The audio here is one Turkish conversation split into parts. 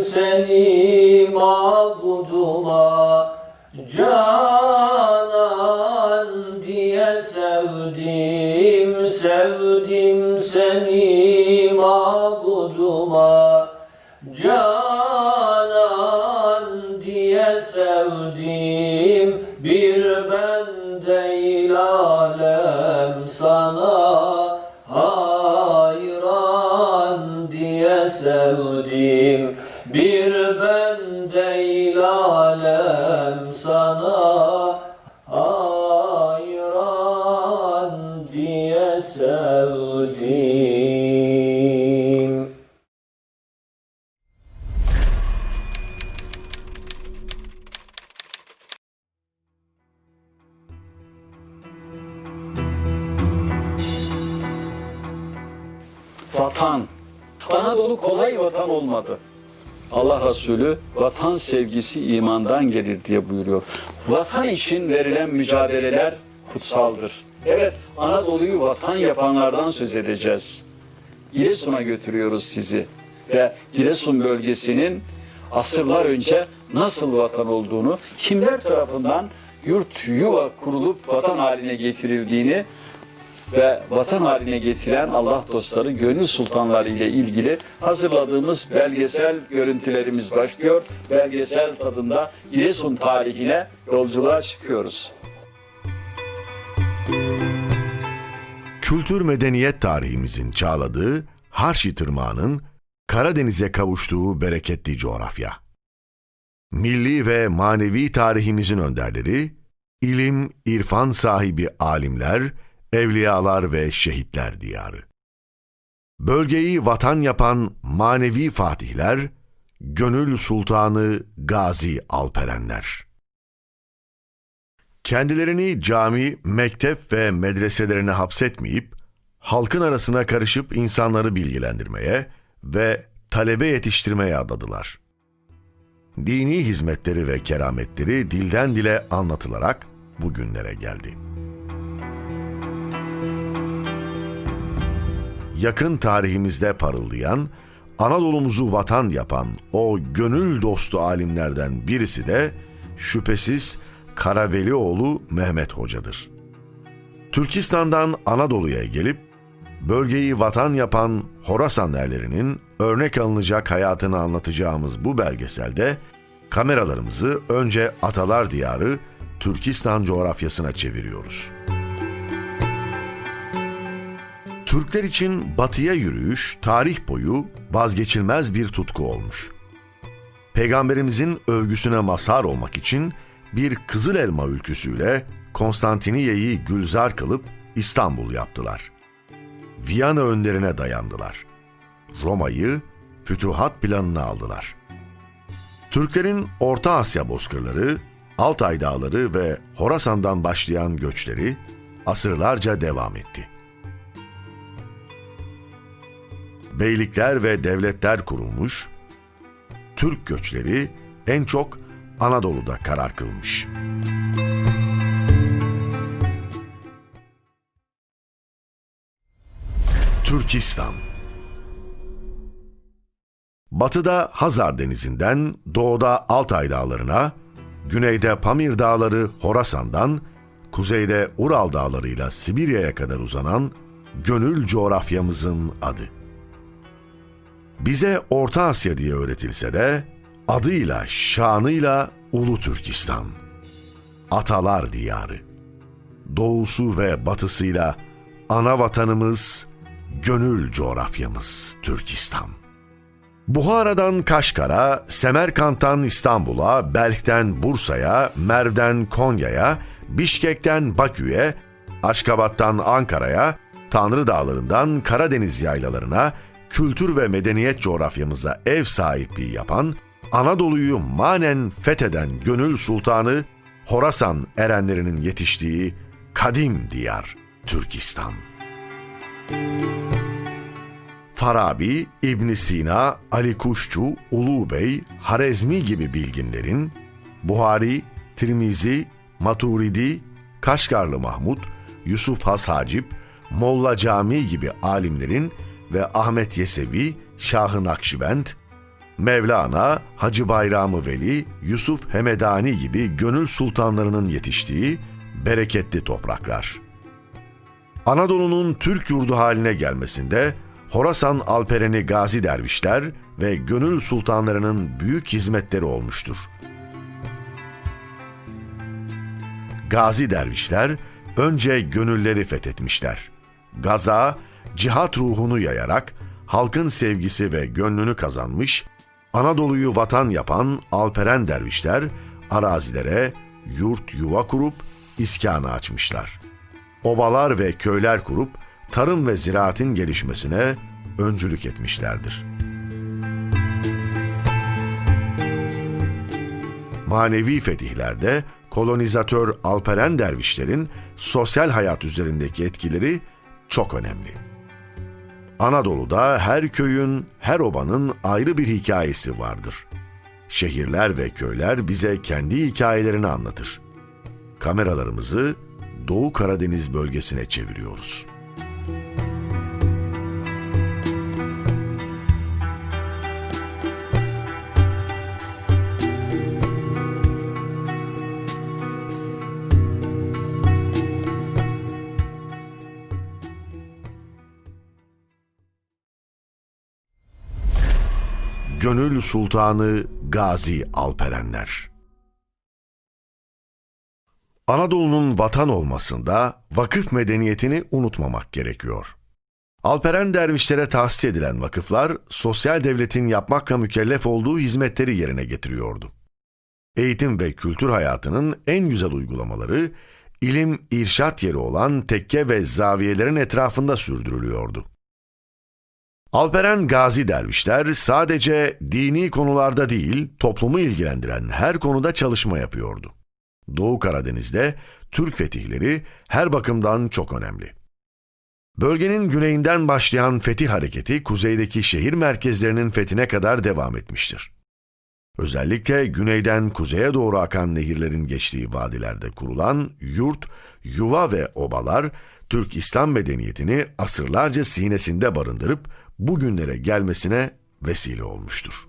seni mabuduma Canan diye sevdim, sevdim seni mabuduma Vatan. Anadolu kolay vatan olmadı. Allah Resulü vatan sevgisi imandan gelir diye buyuruyor. Vatan için verilen mücadeleler kutsaldır. Evet, Anadolu'yu vatan yapanlardan söz edeceğiz. Giresun'a götürüyoruz sizi ve Giresun bölgesinin asırlar önce nasıl vatan olduğunu, kimler tarafından yurt yuva kurulup vatan haline getirildiğini ve vatan haline getiren Allah dostları gönül sultanları ile ilgili hazırladığımız belgesel görüntülerimiz başlıyor. Belgesel tadında Giresun tarihine yolculuğa çıkıyoruz. Kültür medeniyet tarihimizin çağladığı Harşi Tırmağı'nın Karadeniz'e kavuştuğu bereketli coğrafya. Milli ve manevi tarihimizin önderleri, ilim, irfan sahibi alimler, evliyalar ve şehitler diyarı. Bölgeyi vatan yapan manevi fatihler, gönül sultanı Gazi Alperenler. Kendilerini cami, mektep ve medreselerine hapsetmeyip, halkın arasına karışıp insanları bilgilendirmeye ve talebe yetiştirmeye adadılar. Dini hizmetleri ve kerametleri dilden dile anlatılarak bugünlere geldi. Yakın tarihimizde parıldayan, Anadolu'muzu vatan yapan o gönül dostu alimlerden birisi de şüphesiz Karavelioğlu Mehmet Hoca'dır. Türkistan'dan Anadolu'ya gelip bölgeyi vatan yapan Horasan erlerinin örnek alınacak hayatını anlatacağımız bu belgeselde kameralarımızı önce Atalar Diyarı Türkistan coğrafyasına çeviriyoruz. Türkler için batıya yürüyüş tarih boyu vazgeçilmez bir tutku olmuş. Peygamberimizin övgüsüne mazhar olmak için bir Kızıl Elma ülküsüyle Konstantiniye'yi gülzar kılıp İstanbul yaptılar. Viyana önlerine dayandılar. Roma'yı fütuhat planına aldılar. Türklerin Orta Asya bozkırları, Altay dağları ve Horasan'dan başlayan göçleri asırlarca devam etti. Beylikler ve devletler kurulmuş, Türk göçleri en çok Anadolu'da karar kılmış. Türkistan Batıda Hazar Denizi'nden doğuda Altay Dağları'na, güneyde Pamir Dağları Horasan'dan, kuzeyde Ural Dağları'yla Sibirya'ya kadar uzanan gönül coğrafyamızın adı. Bize Orta Asya diye öğretilse de adıyla, şanıyla Ulu Türkistan. Atalar diyarı. Doğusu ve batısıyla ana vatanımız, gönül coğrafyamız Türkistan. Buhara'dan Kaşgar'a, Semerkant'tan İstanbul'a, Belk'ten Bursa'ya, Merv'den Konya'ya, Bişkek'ten Bakü'ye, Aşkabat'tan Ankara'ya, Tanrı Dağları'ndan Karadeniz yaylalarına, kültür ve medeniyet coğrafyamıza ev sahipliği yapan, Anadolu'yu manen fetheden gönül sultanı, Horasan erenlerinin yetiştiği kadim diyar Türkistan. Farabi, İbn Sina, Ali Kuşçu, Ulu Bey, Harezmi gibi bilginlerin, Buhari, Tirmizi, Maturidi, Kaşgarlı Mahmud, Yusuf Has Hacip, Molla Cami gibi alimlerin ve Ahmet Yesevi, Şah-ı Nakşibend, Mevlana, Hacı Bayramı Veli, Yusuf Hemedani gibi gönül sultanlarının yetiştiği bereketli topraklar. Anadolu'nun Türk yurdu haline gelmesinde Horasan Alpereni Gazi dervişler ve gönül sultanlarının büyük hizmetleri olmuştur. Gazi dervişler önce gönülleri fethetmişler. Gaza, cihat ruhunu yayarak halkın sevgisi ve gönlünü kazanmış, Anadolu'yu vatan yapan Alperen dervişler arazilere yurt yuva kurup iskanı açmışlar. Obalar ve köyler kurup tarım ve ziraatin gelişmesine öncülük etmişlerdir. Manevi fetihlerde kolonizatör Alperen dervişlerin sosyal hayat üzerindeki etkileri çok önemli. Anadolu'da her köyün, her obanın ayrı bir hikayesi vardır. Şehirler ve köyler bize kendi hikayelerini anlatır. Kameralarımızı Doğu Karadeniz bölgesine çeviriyoruz. Gönül Sultanı Gazi Alperenler Anadolu'nun vatan olmasında vakıf medeniyetini unutmamak gerekiyor. Alperen dervişlere tahsis edilen vakıflar, sosyal devletin yapmakla mükellef olduğu hizmetleri yerine getiriyordu. Eğitim ve kültür hayatının en güzel uygulamaları, ilim, irşat yeri olan tekke ve zaviyelerin etrafında sürdürülüyordu. Alperen Gazi dervişler sadece dini konularda değil, toplumu ilgilendiren her konuda çalışma yapıyordu. Doğu Karadeniz'de Türk fetihleri her bakımdan çok önemli. Bölgenin güneyinden başlayan fetih hareketi kuzeydeki şehir merkezlerinin fethine kadar devam etmiştir. Özellikle güneyden kuzeye doğru akan nehirlerin geçtiği vadilerde kurulan yurt, yuva ve obalar Türk İslam medeniyetini asırlarca sinesinde barındırıp bugünlere gelmesine vesile olmuştur.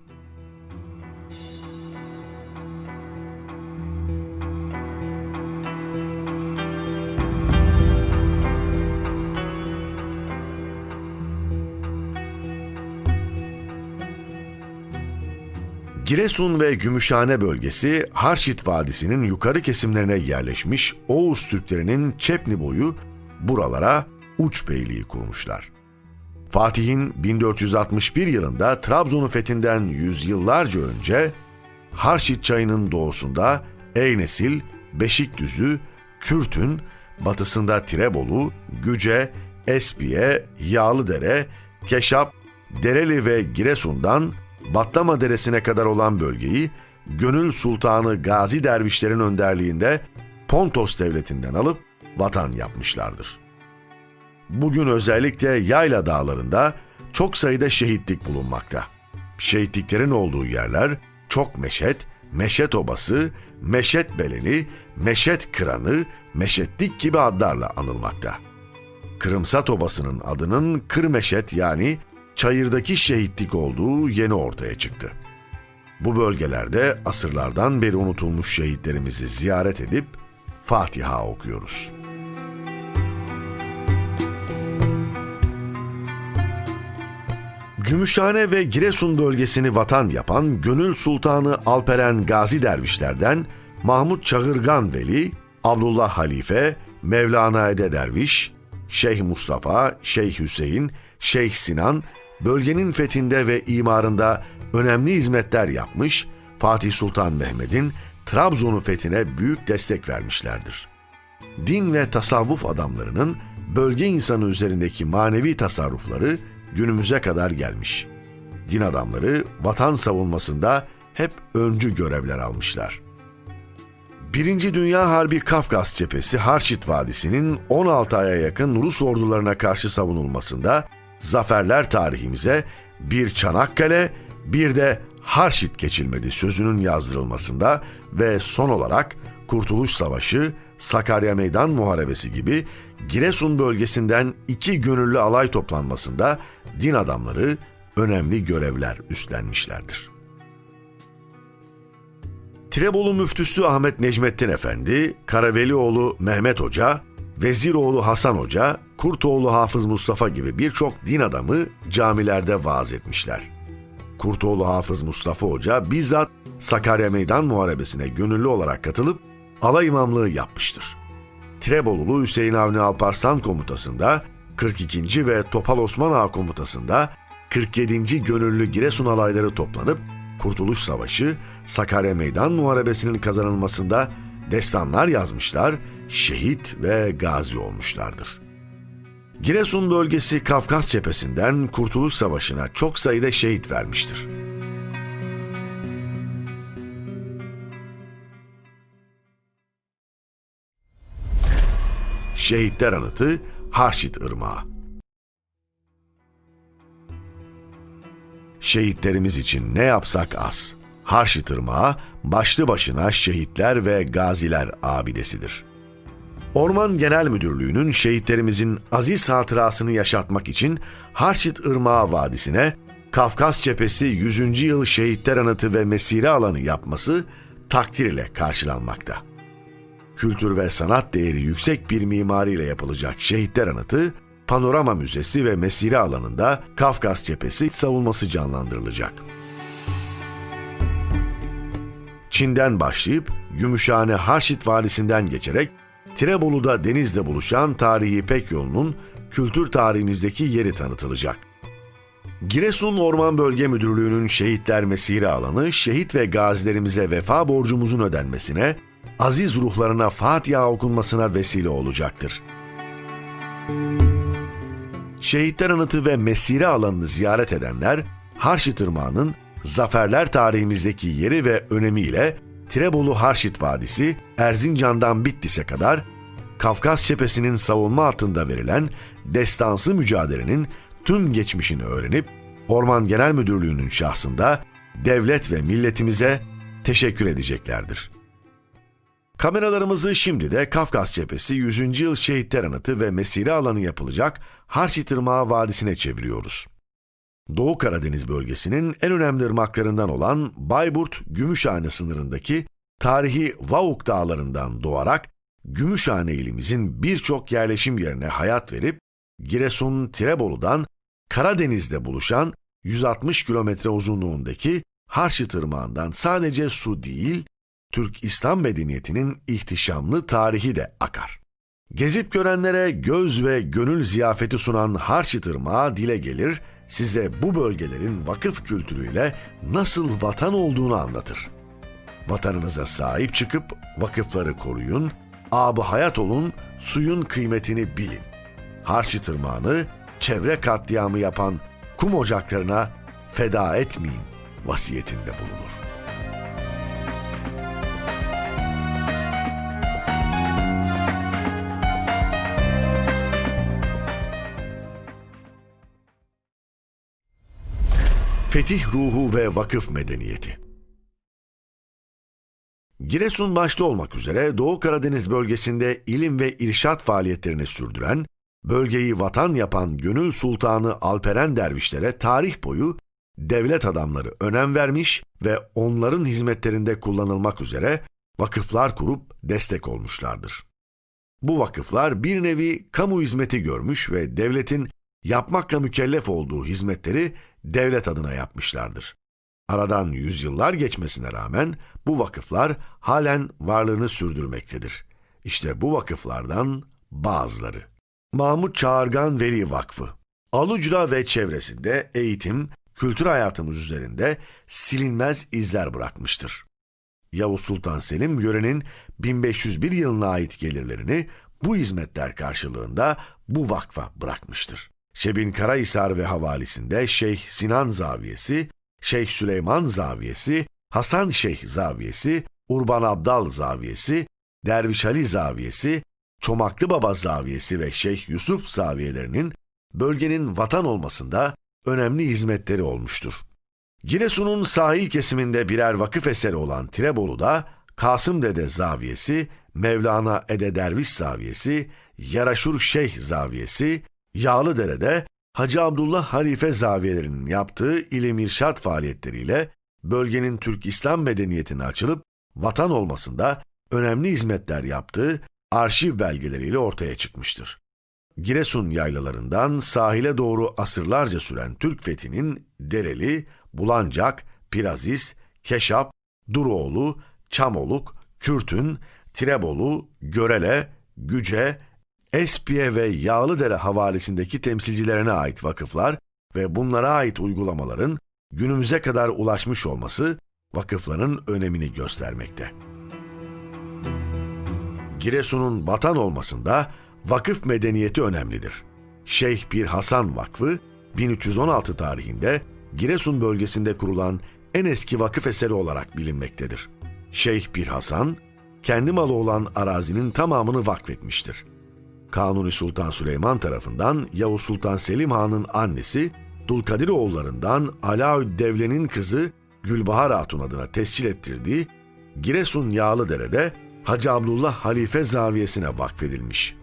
Giresun ve Gümüşhane bölgesi Harşit Vadisi'nin yukarı kesimlerine yerleşmiş Oğuz Türklerinin Çepni boyu buralara uç beyliği kurmuşlar. Fatih'in 1461 yılında Trabzon'u fethinden yüzyıllarca önce Harşit çayının doğusunda Eynesil, Beşikdüzü, Kürtün, batısında Tirebolu, Güce, Espiye, Yağlıdere, Keşap, Dereli ve Giresun'dan Batlama Deresi'ne kadar olan bölgeyi Gönül Sultanı Gazi Dervişlerin önderliğinde Pontos Devleti'nden alıp vatan yapmışlardır. Bugün özellikle Yayla Dağları'nda çok sayıda şehitlik bulunmakta. Şehitliklerin olduğu yerler çok meşet, meşet obası, meşet beleni, meşet kıranı, meşetlik gibi adlarla anılmakta. Kırımsat obasının adının Kırmeşet yani çayırdaki şehitlik olduğu yeni ortaya çıktı. Bu bölgelerde asırlardan beri unutulmuş şehitlerimizi ziyaret edip Fatiha okuyoruz. Gümüşhane ve Giresun bölgesini vatan yapan Gönül Sultanı Alperen Gazi Dervişlerden Mahmut Çağırgan Veli, Abdullah Halife, Mevlana Ede Derviş, Şeyh Mustafa, Şeyh Hüseyin, Şeyh Sinan bölgenin fethinde ve imarında önemli hizmetler yapmış, Fatih Sultan Mehmet'in Trabzon'un fethine büyük destek vermişlerdir. Din ve tasavvuf adamlarının bölge insanı üzerindeki manevi tasarrufları günümüze kadar gelmiş. Din adamları vatan savunmasında hep öncü görevler almışlar. Birinci Dünya Harbi Kafkas cephesi Harşit Vadisi'nin 16 aya yakın Rus ordularına karşı savunulmasında zaferler tarihimize bir Çanakkale, bir de Harşit geçilmedi sözünün yazdırılmasında ve son olarak Kurtuluş Savaşı, Sakarya Meydan Muharebesi gibi Giresun bölgesinden iki gönüllü alay toplanmasında din adamları önemli görevler üstlenmişlerdir. Tirebolu müftüsü Ahmet Necmettin Efendi, Karavelioğlu Mehmet Hoca, Veziroğlu Hasan Hoca, Kurtoğlu Hafız Mustafa gibi birçok din adamı camilerde vaaz etmişler. Kurtoğlu Hafız Mustafa Hoca bizzat Sakarya Meydan Muharebesi'ne gönüllü olarak katılıp alay imamlığı yapmıştır. Tirebolulu Hüseyin Avni Alparslan komutasında 42. ve Topal Osman Ağa komutasında 47. Gönüllü Giresun alayları toplanıp Kurtuluş Savaşı, Sakarya Meydan Muharebesi'nin kazanılmasında destanlar yazmışlar, şehit ve gazi olmuşlardır. Giresun bölgesi Kafkas cephesinden Kurtuluş Savaşı'na çok sayıda şehit vermiştir. Şehitler Anıtı Harşit Irmağı Şehitlerimiz için ne yapsak az. Harşit Irmağı başlı başına şehitler ve gaziler abidesidir. Orman Genel Müdürlüğü'nün şehitlerimizin aziz hatırasını yaşatmak için Harşit Irmağı Vadisi'ne Kafkas Cephesi 100. Yıl Şehitler Anıtı ve Mesire Alanı yapması takdir ile karşılanmakta kültür ve sanat değeri yüksek bir mimariyle yapılacak Şehitler Anıtı, Panorama Müzesi ve Mesire alanında Kafkas Cephesi savunması canlandırılacak. Çin'den başlayıp Gümüşhane Harşit Valisi'nden geçerek Tirebolu'da denizle buluşan tarihi İpek yolunun kültür tarihimizdeki yeri tanıtılacak. Giresun Orman Bölge Müdürlüğü'nün şehitler mesire alanı, şehit ve gazilerimize vefa borcumuzun ödenmesine, aziz ruhlarına Fatiha okunmasına vesile olacaktır. Şehitler Anıtı ve Mesire alanını ziyaret edenler, Harşit Irmağı'nın zaferler tarihimizdeki yeri ve önemiyle Tirebolu Harşit Vadisi, Erzincan'dan Bitlis'e kadar Kafkas cephesinin savunma altında verilen destansı mücadelenin tüm geçmişini öğrenip Orman Genel Müdürlüğü'nün şahsında devlet ve milletimize teşekkür edeceklerdir. Kameralarımızı şimdi de Kafkas Cephesi 100. Yıl Şehitler Anıtı ve Mesire alanı yapılacak Harçit Irmağı Vadisi'ne çeviriyoruz. Doğu Karadeniz bölgesinin en önemli ırmaklarından olan Bayburt-Gümüşhane sınırındaki tarihi Vauk dağlarından doğarak Gümüşhane ilimizin birçok yerleşim yerine hayat verip Giresun Tirebolu'dan Karadeniz'de buluşan 160 kilometre uzunluğundaki Harçit Irmağı'ndan sadece su değil, Türk İslam medeniyetinin ihtişamlı tarihi de akar. Gezip görenlere göz ve gönül ziyafeti sunan Harçit Irmağı dile gelir, size bu bölgelerin vakıf kültürüyle nasıl vatan olduğunu anlatır. Vatanınıza sahip çıkıp vakıfları koruyun, abı hayat olun, suyun kıymetini bilin. Harçit Irmağı'nı çevre katliamı yapan kum ocaklarına feda etmeyin vasiyetinde bulunur. Fetih ruhu ve vakıf medeniyeti. Giresun başta olmak üzere Doğu Karadeniz bölgesinde ilim ve irşat faaliyetlerini sürdüren, bölgeyi vatan yapan Gönül Sultanı Alperen dervişlere tarih boyu devlet adamları önem vermiş ve onların hizmetlerinde kullanılmak üzere vakıflar kurup destek olmuşlardır. Bu vakıflar bir nevi kamu hizmeti görmüş ve devletin yapmakla mükellef olduğu hizmetleri devlet adına yapmışlardır. Aradan yüzyıllar geçmesine rağmen bu vakıflar halen varlığını sürdürmektedir. İşte bu vakıflardan bazıları. Mahmut Çağırgan Veli Vakfı Alucra ve çevresinde eğitim, kültür hayatımız üzerinde silinmez izler bırakmıştır. Yavuz Sultan Selim yörenin 1501 yılına ait gelirlerini bu hizmetler karşılığında bu vakfa bırakmıştır. Şebin Karahisar ve havalisinde Şeyh Sinan Zaviyesi, Şeyh Süleyman Zaviyesi, Hasan Şeyh Zaviyesi, Urban Abdal Zaviyesi, Derviş Ali Zaviyesi, Çomaklı Baba Zaviyesi ve Şeyh Yusuf Zaviyelerinin bölgenin vatan olmasında önemli hizmetleri olmuştur. Giresun'un sahil kesiminde birer vakıf eseri olan Tirebolu'da Kasım Dede Zaviyesi, Mevlana Ede Derviş Zaviyesi, Yaraşur Şeyh Zaviyesi, Yağlıdere'de Hacı Abdullah Halife zaviyelerinin yaptığı ilim irşat faaliyetleriyle bölgenin Türk İslam medeniyetine açılıp vatan olmasında önemli hizmetler yaptığı arşiv belgeleriyle ortaya çıkmıştır. Giresun yaylalarından sahile doğru asırlarca süren Türk fethinin Dereli, Bulancak, Piraziz, Keşap, Duroğlu, Çamoluk, Kürtün, Tirebolu, Görele, Güce, Espiye ve Yağlıdere havalisindeki temsilcilerine ait vakıflar ve bunlara ait uygulamaların günümüze kadar ulaşmış olması vakıfların önemini göstermekte. Giresun'un vatan olmasında vakıf medeniyeti önemlidir. Şeyh Pir Hasan Vakfı 1316 tarihinde Giresun bölgesinde kurulan en eski vakıf eseri olarak bilinmektedir. Şeyh Pir Hasan, kendi malı olan arazinin tamamını vakfetmiştir. Kanuni Sultan Süleyman tarafından Yavuz Sultan Selim Han'ın annesi Dulkadir oğullarından Alaüddevle'nin kızı Gülbahar Hatun adına tescil ettirdiği Giresun Yağlıdere'de Hacı Abdullah Halife Zaviyesi'ne vakfedilmiş.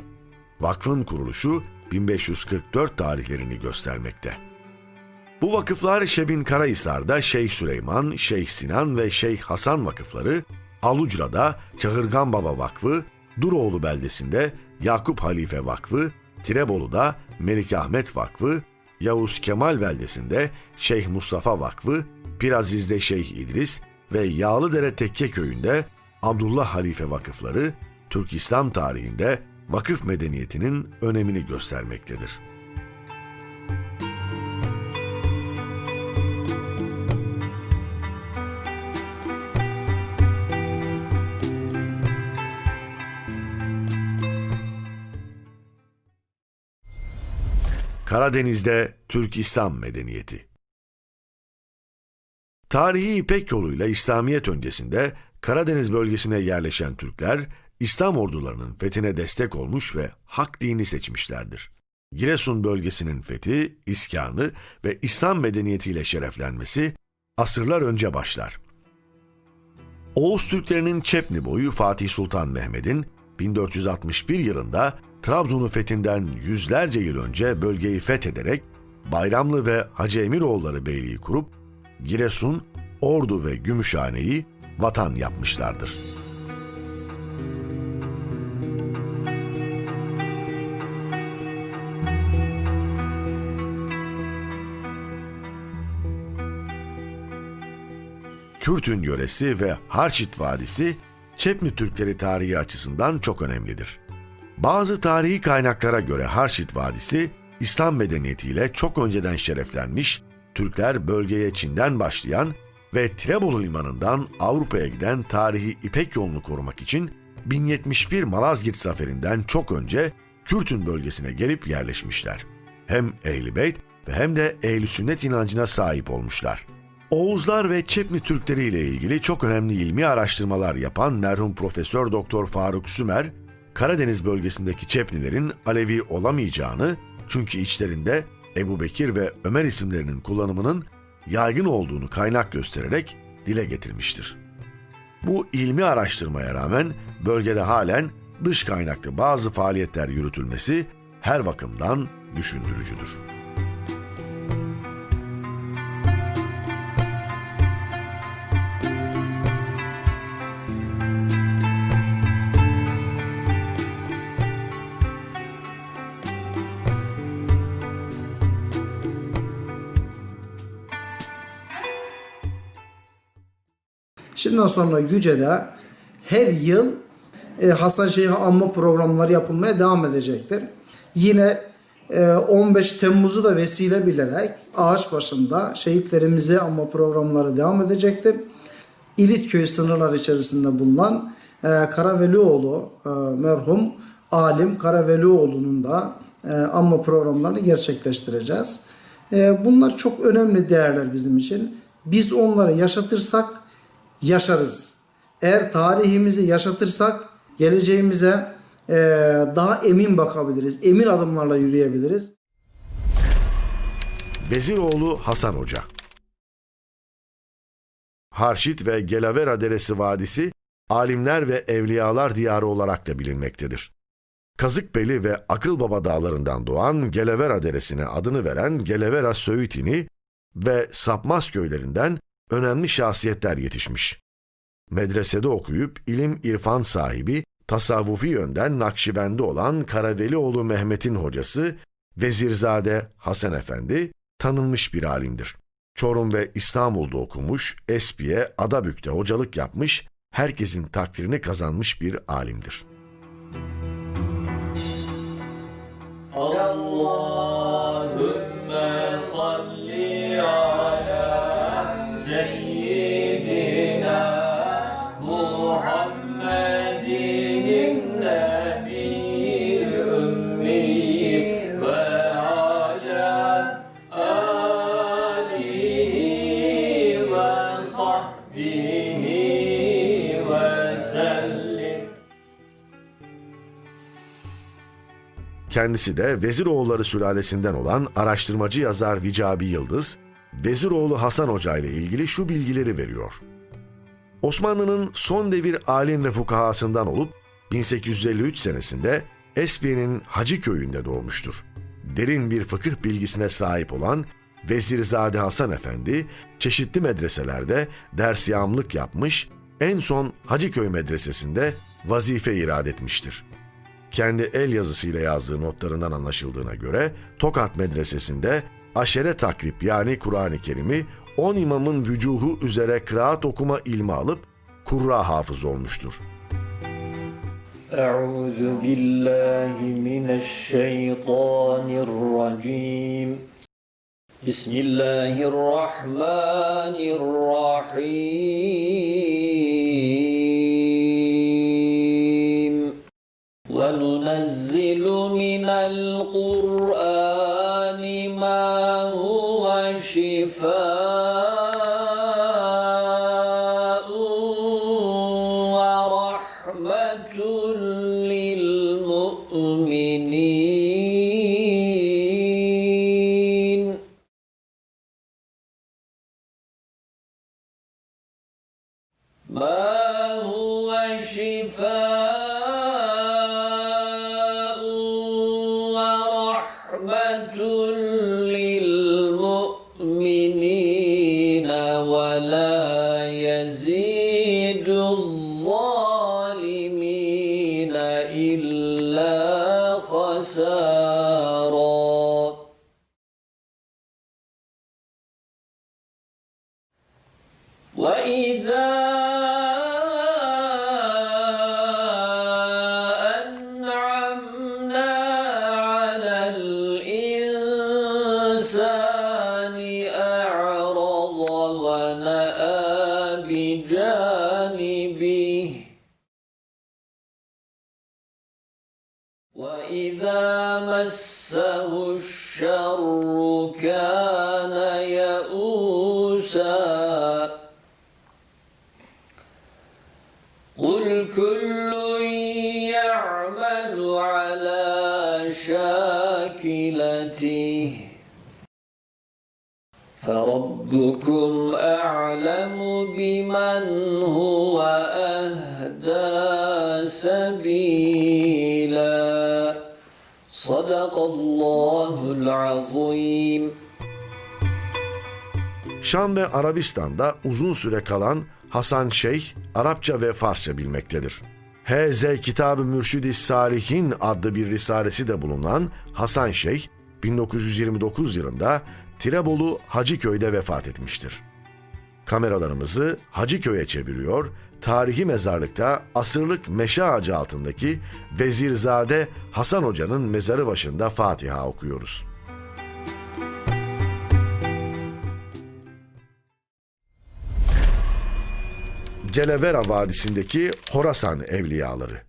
Vakfın kuruluşu 1544 tarihlerini göstermekte. Bu vakıflar Şebin Karahisar'da Şeyh Süleyman, Şeyh Sinan ve Şeyh Hasan vakıfları, Alucra'da Çahırgan Baba Vakfı, Duroğlu beldesinde Yakup Halife Vakfı, Tirebolu'da Melik Ahmet Vakfı, Yavuz Kemal beldesinde Şeyh Mustafa Vakfı, Piraziz'de Şeyh İdris ve Yağlıdere Tekke köyünde Abdullah Halife vakıfları Türk İslam tarihinde vakıf medeniyetinin önemini göstermektedir. Karadeniz'de Türk İslam medeniyeti. Tarihi İpek yoluyla İslamiyet öncesinde Karadeniz bölgesine yerleşen Türkler, İslam ordularının fethine destek olmuş ve hak dini seçmişlerdir. Giresun bölgesinin fethi, iskanı ve İslam medeniyetiyle şereflenmesi asırlar önce başlar. Oğuz Türklerinin Çepni boyu Fatih Sultan Mehmet'in 1461 yılında Trabzon'u fethinden yüzlerce yıl önce bölgeyi fethederek Bayramlı ve Hacı Emiroğulları Beyliği kurup Giresun, Ordu ve Gümüşhane'yi vatan yapmışlardır. Kürtün yöresi ve Harçit Vadisi Çepni Türkleri tarihi açısından çok önemlidir. Bazı tarihi kaynaklara göre Harçit Vadisi, İslam medeniyetiyle çok önceden şereflenmiş, Türkler bölgeye Çin'den başlayan ve Tirebolu limanından Avrupa'ya giden tarihi İpek yolunu korumak için 1071 Malazgirt zaferinden çok önce Kürtün bölgesine gelip yerleşmişler. Hem Ehl-i Beyt ve hem de Ehl-i Sünnet inancına sahip olmuşlar. Oğuzlar ve Çepni Türkleri ile ilgili çok önemli ilmi araştırmalar yapan merhum Profesör Doktor Faruk Sümer, Karadeniz bölgesindeki Çepnilerin Alevi olamayacağını çünkü içlerinde Ebu Bekir ve Ömer isimlerinin kullanımının yaygın olduğunu kaynak göstererek dile getirmiştir. Bu ilmi araştırmaya rağmen bölgede halen dış kaynaklı bazı faaliyetler yürütülmesi her bakımdan düşündürücüdür. Şimdiden sonra Güce'de her yıl e, Hasan Şeyh'e anma programları yapılmaya devam edecektir. Yine e, 15 Temmuz'u da vesile bilerek ağaç başında şehitlerimizi anma programları devam edecektir. İlitköy sınırlar içerisinde bulunan e, Karavelioğlu e, merhum alim Karavelioğlu'nun da e, anma programlarını gerçekleştireceğiz. E, bunlar çok önemli değerler bizim için. Biz onları yaşatırsak yaşarız. Eğer tarihimizi yaşatırsak geleceğimize e, daha emin bakabiliriz. Emin adımlarla yürüyebiliriz. Veziroğlu Hasan Hoca Harşit ve Gelavera Deresi Vadisi, alimler ve evliyalar diyarı olarak da bilinmektedir. Kazıkbeli ve Akılbaba dağlarından doğan Gelevera Deresi'ne adını veren Gelevera Söğütini ve Sapmaz köylerinden önemli şahsiyetler yetişmiş. medresede okuyup ilim irfan sahibi, tasavvufi yönden Nakşibendi olan Karavelioğlu Mehmet'in hocası Vezirzade Hasan Efendi tanınmış bir alimdir. Çorum ve İstanbul'da okumuş, Espiye, Adabük'te hocalık yapmış, herkesin takdirini kazanmış bir alimdir. Allahümme Kendisi de Veziroğulları sülalesinden olan araştırmacı yazar Vicabi Yıldız, Veziroğlu Hasan Hoca ile ilgili şu bilgileri veriyor. Osmanlı'nın son devir alim ve fukahasından olup 1853 senesinde Espiye'nin Hacı köyünde doğmuştur. Derin bir fıkıh bilgisine sahip olan Vezirzade Hasan Efendi çeşitli medreselerde dersiyamlık yapmış, en son Hacıköy Medresesi'nde vazife irad etmiştir kendi el yazısıyla yazdığı notlarından anlaşıldığına göre Tokat Medresesi'nde aşere takrip yani Kur'an-ı Kerim'i 10 imamın vücuhu üzere kıraat okuma ilmi alıp kurra hafız olmuştur. Euzu billahi mineşşeytanirracim. Bismillahirrahmanirrahim. وننزل من القرآن ما هو شفاء فربكم أعلم بمن هو أهدى سبيلا صدق الله العظيم Şam ve Arabistan'da uzun süre kalan Hasan Şeyh, Arapça ve Farsça bilmektedir. H.Z. Kitab-ı Mürşid-i Salihin adlı bir risalesi de bulunan Hasan Şeyh, 1929 yılında Tirebolu Hacıköy'de vefat etmiştir. Kameralarımızı Hacıköy'e çeviriyor, tarihi mezarlıkta asırlık meşe ağacı altındaki Vezirzade Hasan Hoca'nın mezarı başında Fatiha okuyoruz. Gelevera Vadisi'ndeki Horasan Evliyaları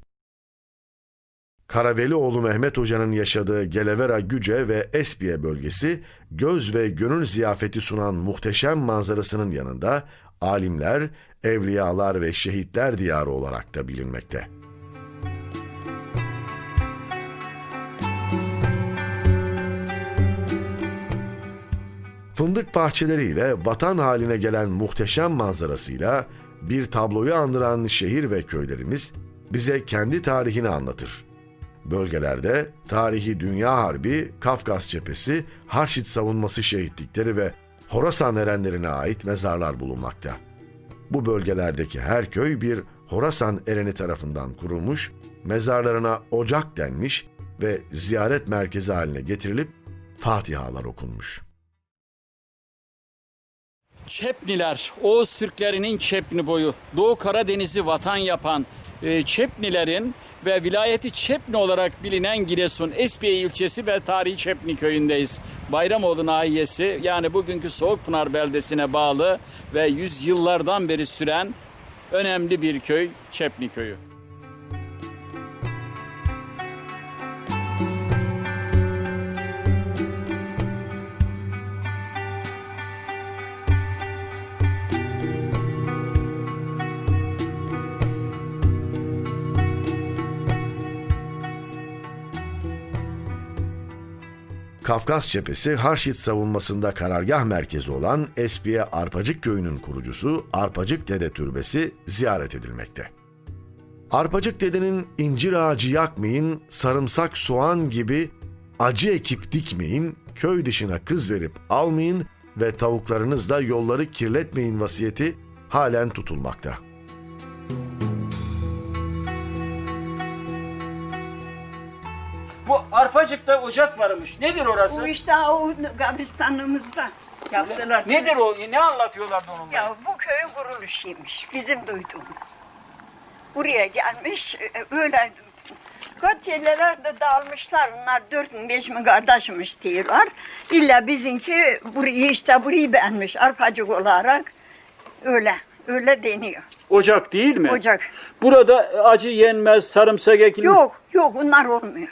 Karavelioğlu Mehmet Hoca'nın yaşadığı Gelevera Güce ve Espiye bölgesi göz ve gönül ziyafeti sunan muhteşem manzarasının yanında alimler, evliyalar ve şehitler diyarı olarak da bilinmekte. Fındık bahçeleriyle vatan haline gelen muhteşem manzarasıyla bir tabloyu andıran şehir ve köylerimiz bize kendi tarihini anlatır. Bölgelerde tarihi Dünya Harbi, Kafkas Cephesi, Harşit savunması şehitlikleri ve Horasan erenlerine ait mezarlar bulunmakta. Bu bölgelerdeki her köy bir Horasan ereni tarafından kurulmuş, mezarlarına ocak denmiş ve ziyaret merkezi haline getirilip Fatihalar okunmuş. Çepniler, Oğuz Türklerinin Çepni boyu, Doğu Karadeniz'i vatan yapan e, Çepnilerin ve vilayeti Çepni olarak bilinen Giresun, Espiye ilçesi ve tarihi Çepni köyündeyiz. Bayramoğlu nahiyesi yani bugünkü Soğukpınar beldesine bağlı ve yüzyıllardan beri süren önemli bir köy Çepni köyü. Kafkas Cephesi Harşit savunmasında karargah merkezi olan Espiye Arpacık Köyü'nün kurucusu Arpacık Dede Türbesi ziyaret edilmekte. Arpacık Dede'nin incir ağacı yakmayın, sarımsak soğan gibi acı ekip dikmeyin, köy dışına kız verip almayın ve tavuklarınızla yolları kirletmeyin vasiyeti halen tutulmakta. Bu Arpacık'ta ocak varmış. Nedir orası? Bu işte o kabristanlığımızda yaptılar. Nedir o? Ne anlatıyorlardı onunla? Ya bu köyün kuruluşuymuş bizim duyduğumuz. Buraya gelmiş e, öyle kaç yerlere de dağılmışlar. Onlar dört mü beş mi kardeşmiş diyorlar. İlla bizimki burayı işte burayı beğenmiş arpacık olarak. Öyle öyle deniyor. Ocak değil mi? Ocak. Burada acı yenmez, sarımsak ekilmiyor. Yok yok bunlar olmuyor.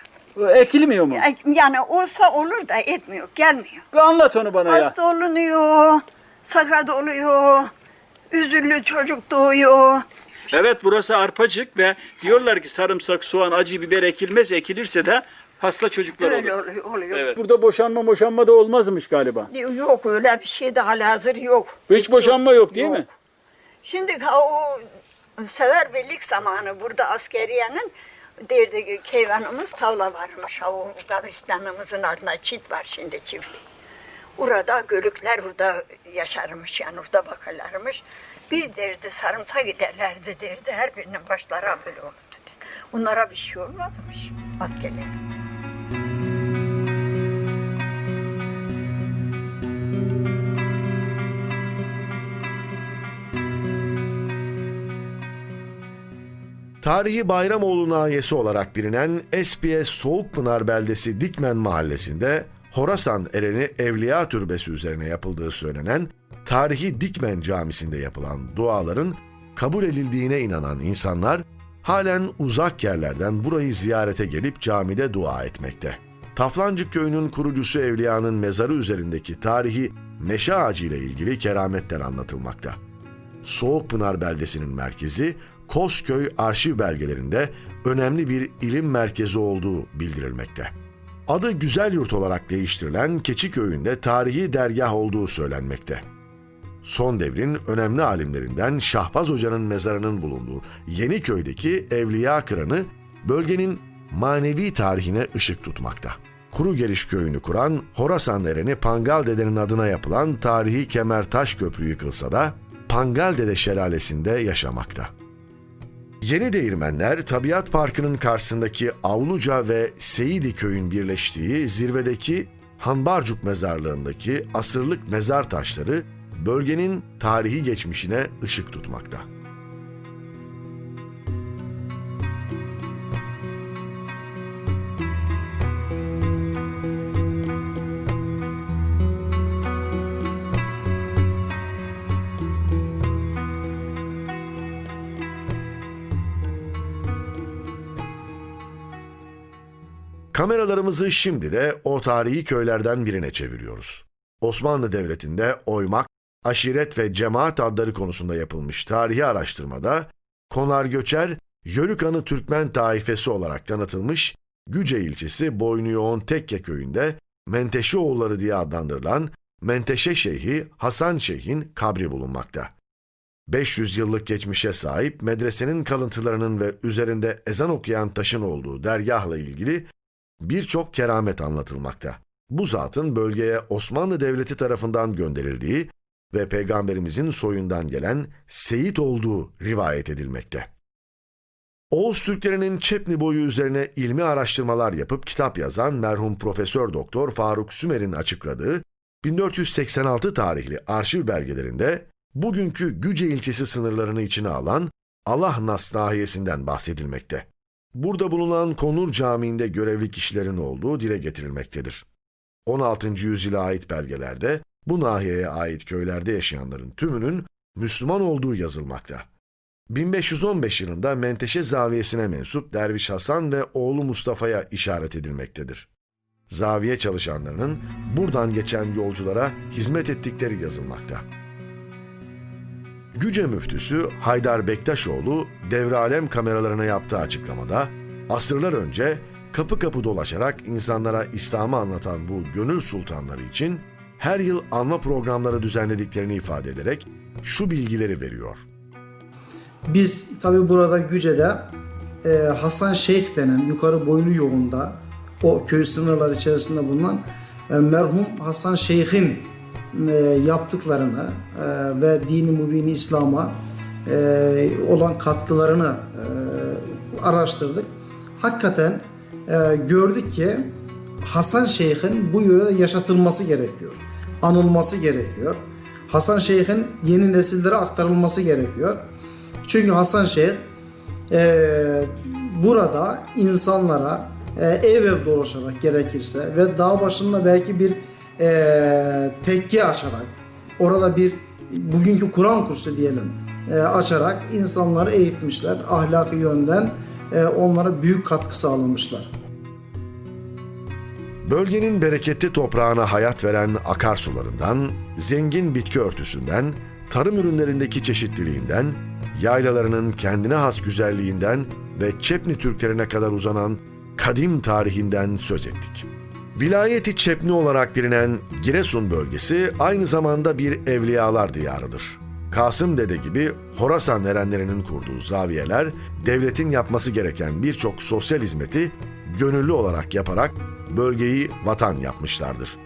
Ekilmiyor mu? Yani olsa olur da etmiyor gelmiyor. Bir anlat onu bana ya. Hasta olunuyor, sakat oluyor, üzüllü çocuk doğuyor. Evet burası arpacık ve diyorlar ki sarımsak, soğan, acı biber ekilmez. Ekilirse de hasta çocuklar Öyle olur. oluyor. oluyor. Evet. Burada boşanma boşanma da olmazmış galiba. Yok öyle bir şey de halihazır yok. Hiç boşanma yok değil mi? Şimdi o seferberlik zamanı burada askeriyenin derdi keyvanımız tavla varmış. O kabristanımızın ardında çit var şimdi çiftlik. Orada gölükler orada yaşarmış yani orada bakarlarmış. Bir derdi sarımsak giderlerdi derdi. Her birinin başları böyle olurdu. Onlara bir şey olmazmış askerler. Tarihi Bayramoğlu nahiyesi olarak bilinen Espiye Soğukpınar beldesi Dikmen mahallesinde Horasan Ereni Evliya Türbesi üzerine yapıldığı söylenen tarihi Dikmen Camisi'nde yapılan duaların kabul edildiğine inanan insanlar halen uzak yerlerden burayı ziyarete gelip camide dua etmekte. Taflancık köyünün kurucusu Evliya'nın mezarı üzerindeki tarihi meşe ağacı ile ilgili kerametler anlatılmakta. Soğukpınar beldesinin merkezi Kozköy arşiv belgelerinde önemli bir ilim merkezi olduğu bildirilmekte. Adı Güzel Yurt olarak değiştirilen Keçiköy'ünde tarihi dergah olduğu söylenmekte. Son devrin önemli alimlerinden Şahbaz Hoca'nın mezarının bulunduğu Yeniköy'deki Evliya Kıranı bölgenin manevi tarihine ışık tutmakta. Kuru Geliş köyünü kuran Horasan Ereni Pangal Dede'nin adına yapılan tarihi Kemertaş Köprü yıkılsa da Pangal Dede Şelalesi'nde yaşamakta. Yeni Değirmenler, Tabiat Parkı'nın karşısındaki Avluca ve Seyidi köyün birleştiği zirvedeki Hanbarcuk mezarlığındaki asırlık mezar taşları bölgenin tarihi geçmişine ışık tutmakta. Kameralarımızı şimdi de o tarihi köylerden birine çeviriyoruz. Osmanlı Devleti'nde oymak, aşiret ve cemaat adları konusunda yapılmış tarihi araştırmada Konar Göçer, Yörükanı Türkmen taifesi olarak tanıtılmış Güce ilçesi Boynu Yoğun Tekke köyünde Menteşeoğulları diye adlandırılan Menteşe Şeyhi Hasan Şeyh'in kabri bulunmakta. 500 yıllık geçmişe sahip medresenin kalıntılarının ve üzerinde ezan okuyan taşın olduğu dergahla ilgili birçok keramet anlatılmakta. Bu zatın bölgeye Osmanlı Devleti tarafından gönderildiği ve peygamberimizin soyundan gelen Seyit olduğu rivayet edilmekte. Oğuz Türklerinin Çepni boyu üzerine ilmi araştırmalar yapıp kitap yazan merhum Profesör Doktor Faruk Sümer'in açıkladığı 1486 tarihli arşiv belgelerinde bugünkü Güce ilçesi sınırlarını içine alan Allah Nas nahiyesinden bahsedilmekte. Burada bulunan Konur Camii'nde görevli kişilerin olduğu dile getirilmektedir. 16. yüzyıla ait belgelerde bu nahiyeye ait köylerde yaşayanların tümünün Müslüman olduğu yazılmakta. 1515 yılında Menteşe Zaviyesi'ne mensup Derviş Hasan ve oğlu Mustafa'ya işaret edilmektedir. Zaviye çalışanlarının buradan geçen yolculara hizmet ettikleri yazılmakta. Güce müftüsü Haydar Bektaşoğlu devralem kameralarına yaptığı açıklamada asırlar önce kapı kapı dolaşarak insanlara İslam'ı anlatan bu gönül sultanları için her yıl anma programları düzenlediklerini ifade ederek şu bilgileri veriyor. Biz tabi burada Güce'de e, Hasan Şeyh denen yukarı boynu yolunda o köy sınırları içerisinde bulunan e, merhum Hasan Şeyh'in yaptıklarını e, ve dini mübini İslam'a e, olan katkılarını e, araştırdık. Hakikaten e, gördük ki Hasan Şeyh'in bu yörede yaşatılması gerekiyor. Anılması gerekiyor. Hasan Şeyh'in yeni nesillere aktarılması gerekiyor. Çünkü Hasan Şeyh e, burada insanlara e, ev ev dolaşarak gerekirse ve dağ başında belki bir e, tekke açarak orada bir bugünkü Kur'an kursu diyelim e, açarak insanları eğitmişler. Ahlaki yönden e, onlara büyük katkı sağlamışlar. Bölgenin bereketli toprağına hayat veren akarsularından, zengin bitki örtüsünden, tarım ürünlerindeki çeşitliliğinden, yaylalarının kendine has güzelliğinden ve Çepni Türklerine kadar uzanan kadim tarihinden söz ettik. Vilayeti Çepni olarak bilinen Giresun bölgesi aynı zamanda bir evliyalar diyarıdır. Kasım Dede gibi Horasan erenlerinin kurduğu zaviyeler, devletin yapması gereken birçok sosyal hizmeti gönüllü olarak yaparak bölgeyi vatan yapmışlardır.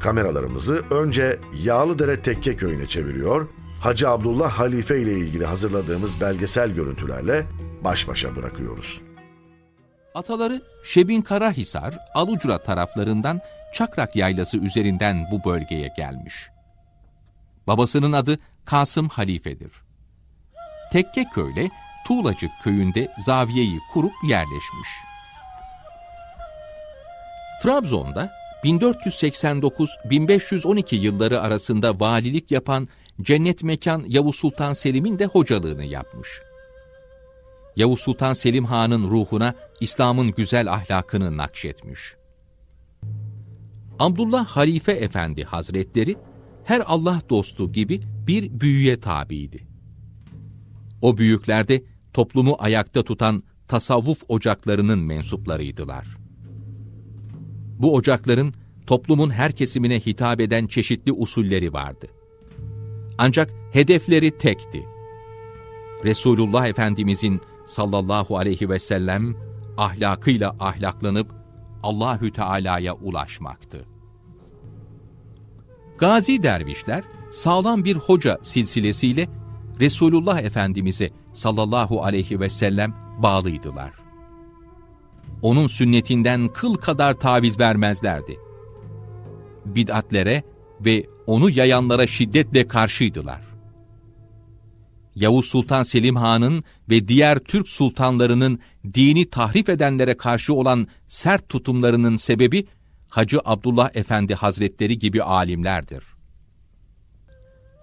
Kameralarımızı önce Yağlıdere Tekke Köyü'ne çeviriyor, Hacı Abdullah Halife ile ilgili hazırladığımız belgesel görüntülerle baş başa bırakıyoruz. Ataları Şebin Karahisar, Alucra taraflarından Çakrak Yaylası üzerinden bu bölgeye gelmiş. Babasının adı Kasım Halife'dir. Tekke köyle Tuğlacık köyünde zaviyeyi kurup yerleşmiş. Trabzon'da 1489-1512 yılları arasında valilik yapan Cennet Mekan Yavuz Sultan Selim'in de hocalığını yapmış. Yavuz Sultan Selim Han'ın ruhuna İslam'ın güzel ahlakını nakşetmiş. Abdullah Halife Efendi Hazretleri her Allah dostu gibi bir büyüye tabiydi. O büyüklerde toplumu ayakta tutan tasavvuf ocaklarının mensuplarıydılar. Bu ocakların toplumun her kesimine hitap eden çeşitli usulleri vardı. Ancak hedefleri tekti. Resulullah Efendimizin sallallahu aleyhi ve sellem ahlakıyla ahlaklanıp Allahü Teala'ya ulaşmaktı. Gazi dervişler sağlam bir hoca silsilesiyle Resulullah Efendimiz'e sallallahu aleyhi ve sellem bağlıydılar. Onun sünnetinden kıl kadar taviz vermezlerdi. Bid'atlere ve onu yayanlara şiddetle karşıydılar. Yavuz Sultan Selim Han'ın ve diğer Türk sultanlarının dini tahrif edenlere karşı olan sert tutumlarının sebebi Hacı Abdullah Efendi Hazretleri gibi alimlerdir.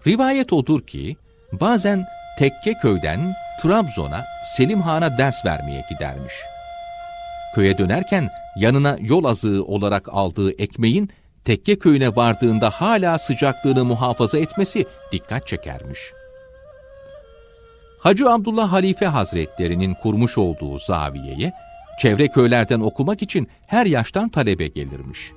Rivayet odur ki bazen Tekke köyden Trabzon'a Selim Han'a ders vermeye gidermiş. Köye dönerken yanına yol azığı olarak aldığı ekmeğin Tekke köyüne vardığında hala sıcaklığını muhafaza etmesi dikkat çekermiş. Hacı Abdullah Halife Hazretlerinin kurmuş olduğu zaviyeye, çevre köylerden okumak için her yaştan talebe gelirmiş.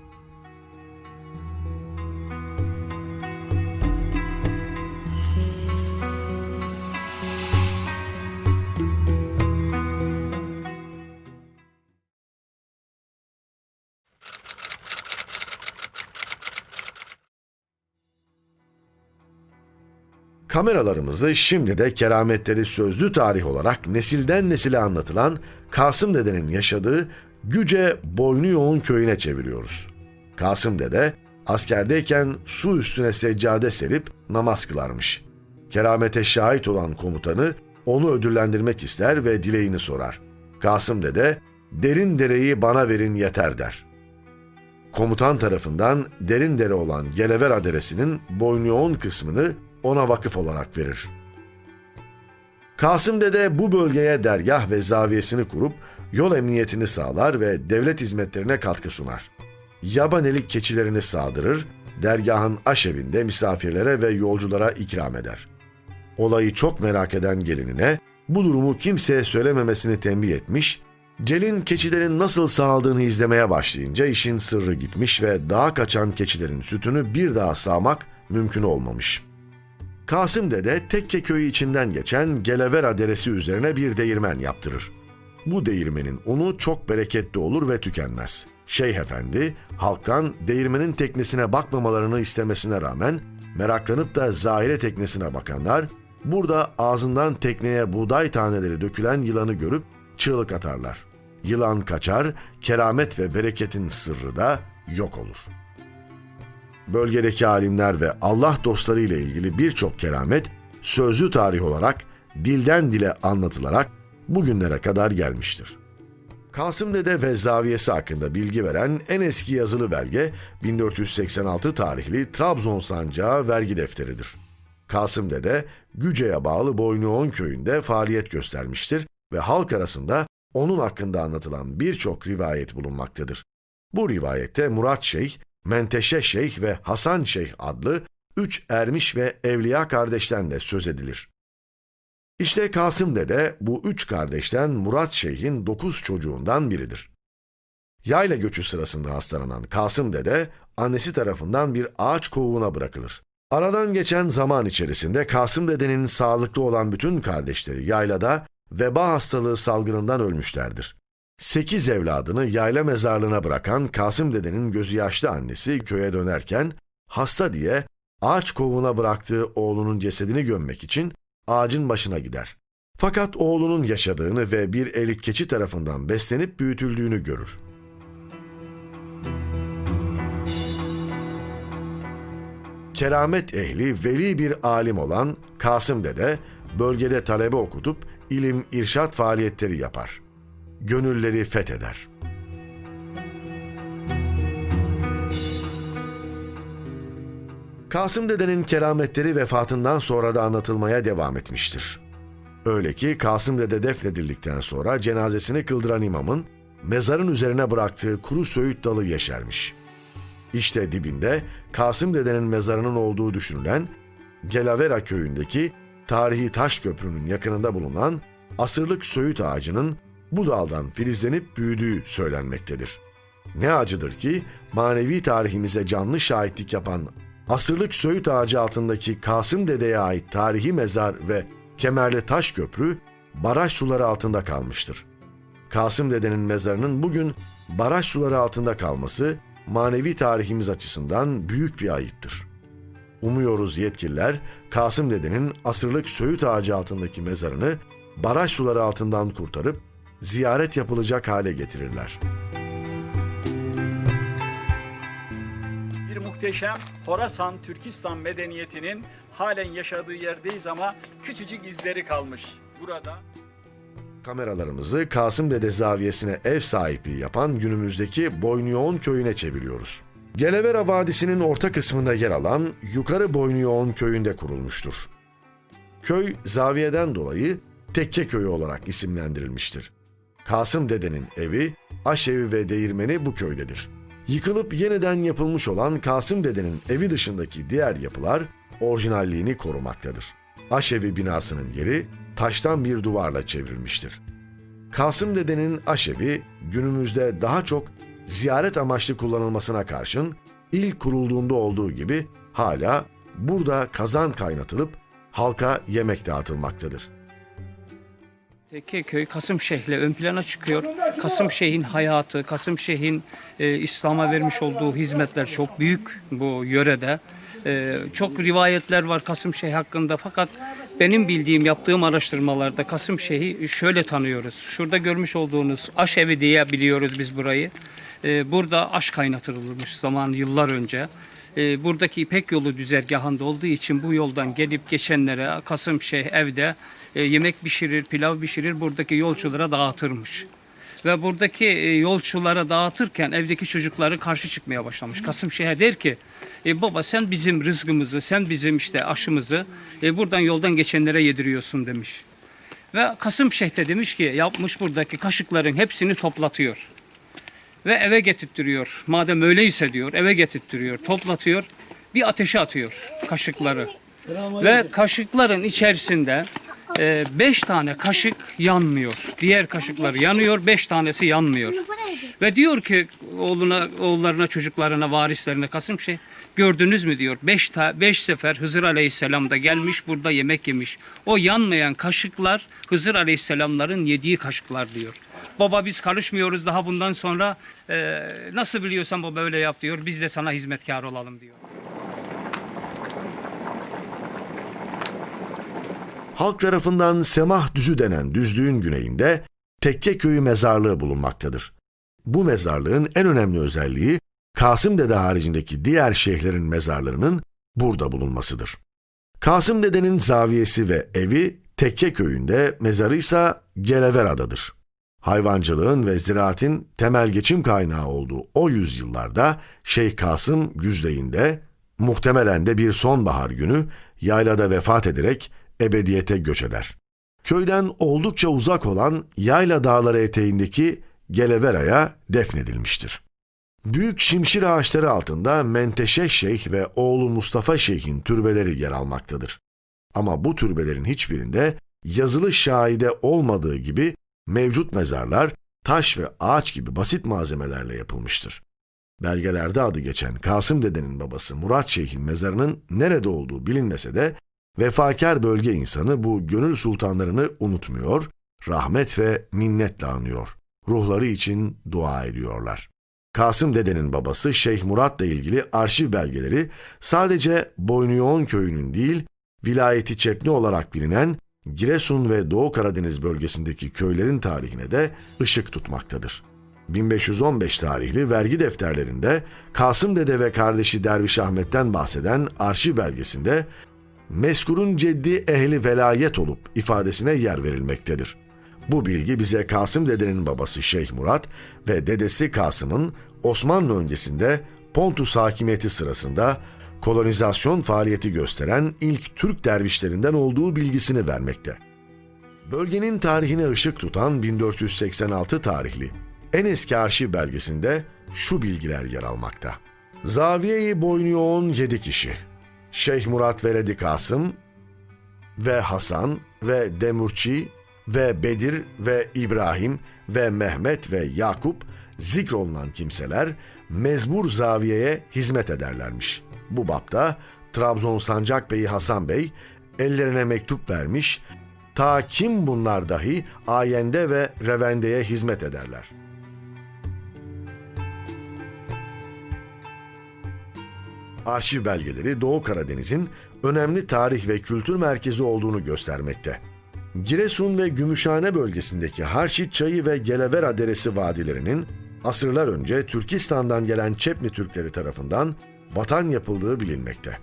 Kameralarımızı şimdi de kerametleri sözlü tarih olarak nesilden nesile anlatılan Kasım Dede'nin yaşadığı Güce Boynu Yoğun köyüne çeviriyoruz. Kasım Dede askerdeyken su üstüne seccade serip namaz kılarmış. Keramete şahit olan komutanı onu ödüllendirmek ister ve dileğini sorar. Kasım Dede, derin dereyi bana verin yeter der. Komutan tarafından derin dere olan Gelever adresinin boynu yoğun kısmını ona vakıf olarak verir. Kasım Dede bu bölgeye dergah ve zaviyesini kurup yol emniyetini sağlar ve devlet hizmetlerine katkı sunar. Yabanelik keçilerini sağdırır, dergahın aşevinde misafirlere ve yolculara ikram eder. Olayı çok merak eden gelinine bu durumu kimseye söylememesini tembih etmiş, gelin keçilerin nasıl sağaldığını izlemeye başlayınca işin sırrı gitmiş ve dağa kaçan keçilerin sütünü bir daha sağmak mümkün olmamış.'' Kasım Dede Tekke köyü içinden geçen Gelevera deresi üzerine bir değirmen yaptırır. Bu değirmenin unu çok bereketli olur ve tükenmez. Şeyh Efendi halktan değirmenin teknesine bakmamalarını istemesine rağmen meraklanıp da zahire teknesine bakanlar burada ağzından tekneye buğday taneleri dökülen yılanı görüp çığlık atarlar. Yılan kaçar, keramet ve bereketin sırrı da yok olur.'' Bölgedeki alimler ve Allah dostları ile ilgili birçok keramet sözlü tarih olarak dilden dile anlatılarak bugünlere kadar gelmiştir. Kasım Dede ve zaviyesi hakkında bilgi veren en eski yazılı belge 1486 tarihli Trabzon Sancağı vergi defteridir. Kasım Dede, Güce'ye bağlı Boynuoğun köyünde faaliyet göstermiştir ve halk arasında onun hakkında anlatılan birçok rivayet bulunmaktadır. Bu rivayette Murat Şeyh, Menteşe Şeyh ve Hasan Şeyh adlı üç ermiş ve evliya kardeşten de söz edilir. İşte Kasım Dede bu üç kardeşten Murat Şeyh'in dokuz çocuğundan biridir. Yayla göçü sırasında hastalanan Kasım Dede, annesi tarafından bir ağaç kovuğuna bırakılır. Aradan geçen zaman içerisinde Kasım Dede'nin sağlıklı olan bütün kardeşleri yaylada veba hastalığı salgınından ölmüşlerdir. Sekiz evladını yayla mezarlığına bırakan Kasım dedenin gözü yaşlı annesi köye dönerken hasta diye ağaç kovuğuna bıraktığı oğlunun cesedini gömmek için ağacın başına gider. Fakat oğlunun yaşadığını ve bir elik keçi tarafından beslenip büyütüldüğünü görür. Keramet ehli veli bir alim olan Kasım Dede bölgede talebe okutup ilim irşat faaliyetleri yapar gönülleri fetheder. Kasım Dede'nin kerametleri vefatından sonra da anlatılmaya devam etmiştir. Öyle ki Kasım Dede defnedildikten sonra cenazesini kıldıran imamın mezarın üzerine bıraktığı kuru söğüt dalı yeşermiş. İşte dibinde Kasım Dede'nin mezarının olduğu düşünülen Gelavera köyündeki tarihi taş köprünün yakınında bulunan asırlık söğüt ağacının bu daldan filizlenip büyüdüğü söylenmektedir. Ne acıdır ki manevi tarihimize canlı şahitlik yapan asırlık Söğüt ağacı altındaki Kasım Dede'ye ait tarihi mezar ve Kemerli Taş Köprü baraj suları altında kalmıştır. Kasım Dede'nin mezarının bugün baraj suları altında kalması manevi tarihimiz açısından büyük bir ayıptır. Umuyoruz yetkililer Kasım Dede'nin asırlık Söğüt ağacı altındaki mezarını baraj suları altından kurtarıp ziyaret yapılacak hale getirirler. Bir muhteşem Horasan Türkistan medeniyetinin halen yaşadığı yerdeyiz ama küçücük izleri kalmış. Burada Kameralarımızı Kasım Dede Zaviyesi'ne ev sahipliği yapan günümüzdeki Boynuyoğun köyüne çeviriyoruz. Gelevera Vadisi'nin orta kısmında yer alan Yukarı Boynuyoğun köyünde kurulmuştur. Köy zaviyeden dolayı Tekke Köyü olarak isimlendirilmiştir. Kasım Dede'nin evi, aşevi ve değirmeni bu köydedir. Yıkılıp yeniden yapılmış olan Kasım Dede'nin evi dışındaki diğer yapılar orijinalliğini korumaktadır. Aşevi binasının yeri taştan bir duvarla çevrilmiştir. Kasım Dede'nin aşevi günümüzde daha çok ziyaret amaçlı kullanılmasına karşın ilk kurulduğunda olduğu gibi hala burada kazan kaynatılıp halka yemek dağıtılmaktadır. Tekkeköy Kasım Şeyh'le ön plana çıkıyor. Kasım Şeyh'in hayatı, Kasım Şeyh'in e, İslam'a vermiş olduğu hizmetler çok büyük bu yörede. Ee, çok rivayetler var Kasım Şeyh hakkında fakat benim bildiğim yaptığım araştırmalarda Kasım Şeyh'i şöyle tanıyoruz. Şurada görmüş olduğunuz aş evi diye biliyoruz biz burayı. Ee, burada aş kaynatılmış zaman yıllar önce. Ee, buradaki İpek yolu düzergahında olduğu için bu yoldan gelip geçenlere Kasım Şeyh evde e, yemek pişirir, pilav pişirir, buradaki yolculara dağıtırmış. Ve buradaki e, yolculara dağıtırken evdeki çocukları karşı çıkmaya başlamış. Kasım Şeyh'e der ki, e, baba sen bizim rızkımızı, sen bizim işte aşımızı e, buradan yoldan geçenlere yediriyorsun demiş. Ve Kasım Şeyh de demiş ki yapmış buradaki kaşıkların hepsini toplatıyor. Ve eve getirttiriyor. Madem öyleyse diyor eve getirttiriyor, toplatıyor. Bir ateşe atıyor kaşıkları. Ve kaşıkların içerisinde e, beş tane kaşık yanmıyor. Diğer kaşıklar yanıyor, beş tanesi yanmıyor. Ve diyor ki oğluna, oğullarına, çocuklarına, varislerine Kasım şey gördünüz mü diyor. Beş, ta, beş sefer Hızır Aleyhisselam da gelmiş burada yemek yemiş. O yanmayan kaşıklar Hızır Aleyhisselamların yediği kaşıklar diyor. Baba biz karışmıyoruz daha bundan sonra e, nasıl biliyorsan baba öyle yap diyor. Biz de sana hizmetkar olalım diyor. Halk tarafından Semah Düzü denen düzlüğün güneyinde Tekke Köyü mezarlığı bulunmaktadır. Bu mezarlığın en önemli özelliği Kasım Dede haricindeki diğer şeyhlerin mezarlarının burada bulunmasıdır. Kasım Dede'nin zaviyesi ve evi Tekke Köyü'nde, mezarı ise Gelevera'dadır. Hayvancılığın ve ziraatin temel geçim kaynağı olduğu o yüzyıllarda Şeyh Kasım Güzdeğinde, muhtemelen de bir sonbahar günü yaylada vefat ederek ebediyete göç eder. Köyden oldukça uzak olan Yayla Dağları eteğindeki Gelevera'ya defnedilmiştir. Büyük şimşir ağaçları altında Menteşe Şeyh ve oğlu Mustafa Şeyh'in türbeleri yer almaktadır. Ama bu türbelerin hiçbirinde yazılı şahide olmadığı gibi mevcut mezarlar taş ve ağaç gibi basit malzemelerle yapılmıştır. Belgelerde adı geçen Kasım Dede'nin babası Murat Şeyh'in mezarının nerede olduğu bilinmese de vefakar bölge insanı bu gönül sultanlarını unutmuyor, rahmet ve minnetle anıyor. Ruhları için dua ediyorlar. Kasım Dede'nin babası Şeyh Murat'la ilgili arşiv belgeleri sadece Boynuyoğun köyünün değil, vilayeti Çepni olarak bilinen Giresun ve Doğu Karadeniz bölgesindeki köylerin tarihine de ışık tutmaktadır. 1515 tarihli vergi defterlerinde Kasım Dede ve kardeşi Derviş Ahmet'ten bahseden arşiv belgesinde meskurun ceddi ehli velayet olup ifadesine yer verilmektedir. Bu bilgi bize Kasım Dede'nin babası Şeyh Murat ve dedesi Kasım'ın Osmanlı öncesinde Pontus hakimiyeti sırasında kolonizasyon faaliyeti gösteren ilk Türk dervişlerinden olduğu bilgisini vermekte. Bölgenin tarihine ışık tutan 1486 tarihli en eski arşiv belgesinde şu bilgiler yer almakta. Zaviye-i Boynuyoğun 7 kişi. Şeyh Murat Veredi Kasım ve Hasan ve Demurçi ve Bedir ve İbrahim ve Mehmet ve Yakup zikrolunan kimseler mezbur zaviyeye hizmet ederlermiş. Bu bapta Trabzon Sancak Bey'i Hasan Bey ellerine mektup vermiş, ta kim bunlar dahi ayende ve revendeye hizmet ederler. Arşiv belgeleri Doğu Karadeniz'in önemli tarih ve kültür merkezi olduğunu göstermekte. Giresun ve Gümüşhane bölgesindeki Harşit Çayı ve Gelevera Deresi vadilerinin asırlar önce Türkistan'dan gelen Çepni Türkleri tarafından vatan yapıldığı bilinmekte.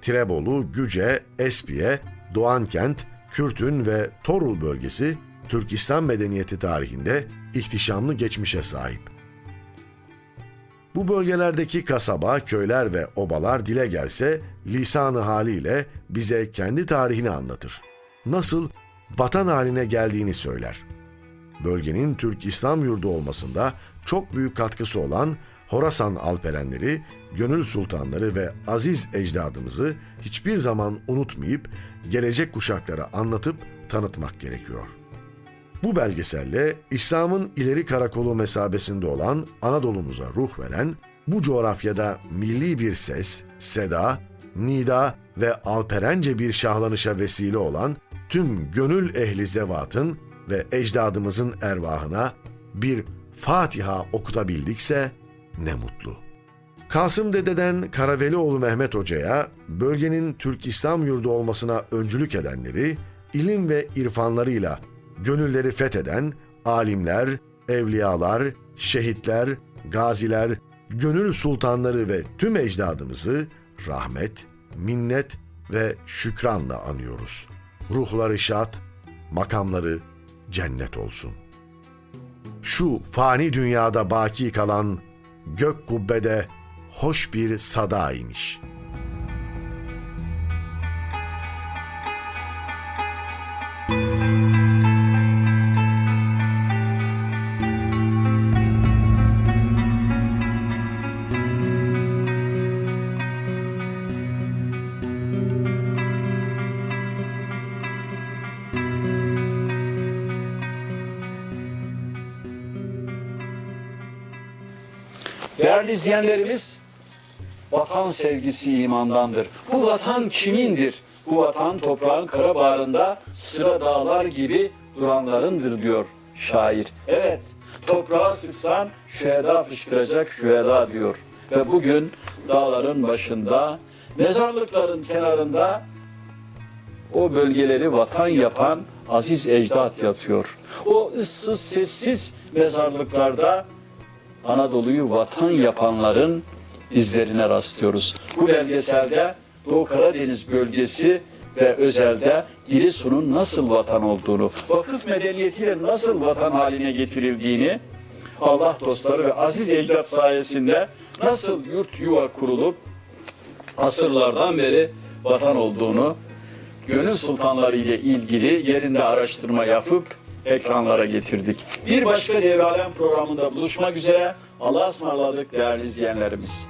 Tirebolu, Güce, Espiye, Doğankent, Kürtün ve Torul bölgesi Türkistan medeniyeti tarihinde ihtişamlı geçmişe sahip. Bu bölgelerdeki kasaba, köyler ve obalar dile gelse lisanı haliyle bize kendi tarihini anlatır. Nasıl vatan haline geldiğini söyler. Bölgenin Türk İslam yurdu olmasında çok büyük katkısı olan Horasan Alperenleri, Gönül Sultanları ve aziz ecdadımızı hiçbir zaman unutmayıp gelecek kuşaklara anlatıp tanıtmak gerekiyor. Bu belgeselle İslam'ın ileri karakolu mesabesinde olan Anadolu'muza ruh veren, bu coğrafyada milli bir ses, seda, nida ve alperence bir şahlanışa vesile olan tüm gönül ehli zevatın ve ecdadımızın ervahına bir Fatiha okutabildikse ne mutlu. Kasım Dede'den Karavelioğlu Mehmet Hoca'ya bölgenin Türk İslam yurdu olmasına öncülük edenleri, ilim ve irfanlarıyla gönülleri fetheden alimler, evliyalar, şehitler, gaziler, gönül sultanları ve tüm ecdadımızı rahmet, minnet ve şükranla anıyoruz. Ruhları şad, makamları cennet olsun. Şu fani dünyada baki kalan gök kubbede hoş bir sada imiş. İzleyenlerimiz, vatan sevgisi imandandır. Bu vatan kimindir? Bu vatan toprağın kara bağrında sıra dağlar gibi duranlarındır diyor şair. Evet, toprağa sıksan şüheda fışkıracak şüheda diyor. Ve bugün dağların başında, mezarlıkların kenarında o bölgeleri vatan yapan aziz ecdat yatıyor. O ıssız sessiz mezarlıklarda Anadolu'yu vatan yapanların izlerine rastlıyoruz. Bu belgeselde Doğu Karadeniz bölgesi ve özelde Giresun'un nasıl vatan olduğunu, vakıf medeniyetiyle nasıl vatan haline getirildiğini, Allah dostları ve aziz ecdat sayesinde nasıl yurt yuva kurulup asırlardan beri vatan olduğunu, gönül sultanları ile ilgili yerinde araştırma yapıp ekranlara getirdik. Bir başka Devralem programında buluşmak üzere. Allah'a ısmarladık değerli izleyenlerimiz.